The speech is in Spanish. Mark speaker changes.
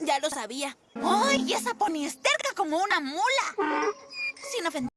Speaker 1: Ya lo sabía.
Speaker 2: ¡Ay! Esa pony esterca como una mula. Sin ofender.